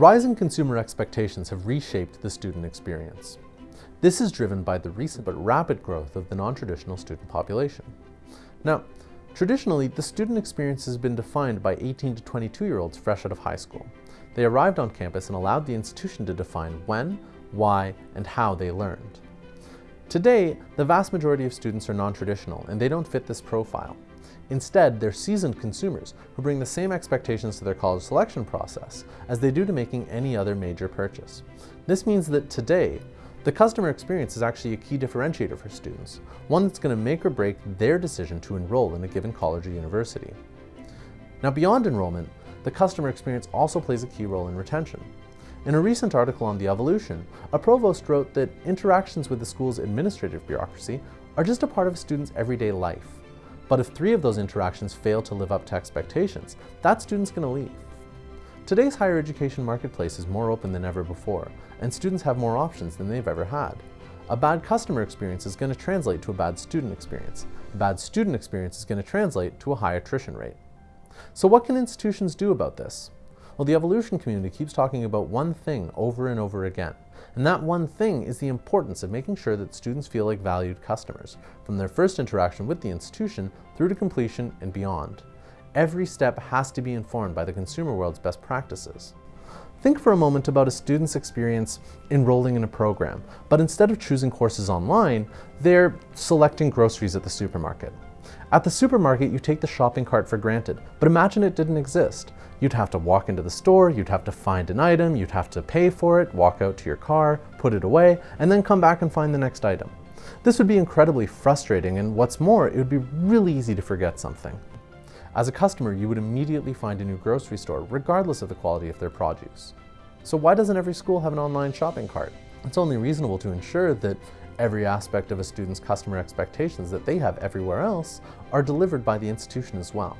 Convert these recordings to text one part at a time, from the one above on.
Rising consumer expectations have reshaped the student experience. This is driven by the recent but rapid growth of the non-traditional student population. Now, traditionally, the student experience has been defined by 18 to 22 year olds fresh out of high school. They arrived on campus and allowed the institution to define when, why, and how they learned. Today, the vast majority of students are non-traditional and they don't fit this profile. Instead, they're seasoned consumers who bring the same expectations to their college selection process as they do to making any other major purchase. This means that today, the customer experience is actually a key differentiator for students, one that's going to make or break their decision to enroll in a given college or university. Now beyond enrollment, the customer experience also plays a key role in retention. In a recent article on the EvoLLLution, a provost wrote that interactions with the school's administrative bureaucracy are just a part of a student's everyday life. But if three of those interactions fail to live up to expectations, that student's going to leave. Today's higher education marketplace is more open than ever before, and students have more options than they've ever had. A bad customer experience is going to translate to a bad student experience. A bad student experience is going to translate to a high attrition rate. So what can institutions do about this? Well, the EvoLLLution community keeps talking about one thing over and over again. And that one thing is the importance of making sure that students feel like valued customers, from their first interaction with the institution through to completion and beyond. Every step has to be informed by the consumer world's best practices. Think for a moment about a student's experience enrolling in a program, but instead of choosing courses online, they're selecting groceries at the supermarket. At the supermarket, you take the shopping cart for granted, but imagine it didn't exist. You'd have to walk into the store, you'd have to find an item, you'd have to pay for it, walk out to your car, put it away, and then come back and find the next item. This would be incredibly frustrating, and what's more, it would be really easy to forget something. As a customer, you would immediately find a new grocery store, regardless of the quality of their produce. So why doesn't every school have an online shopping cart? It's only reasonable to ensure that every aspect of a student's customer expectations that they have everywhere else are delivered by the institution as well.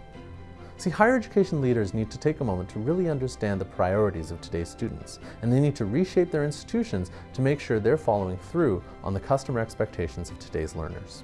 See, higher education leaders need to take a moment to really understand the priorities of today's students, and they need to reshape their institutions to make sure they're following through on the customer expectations of today's learners.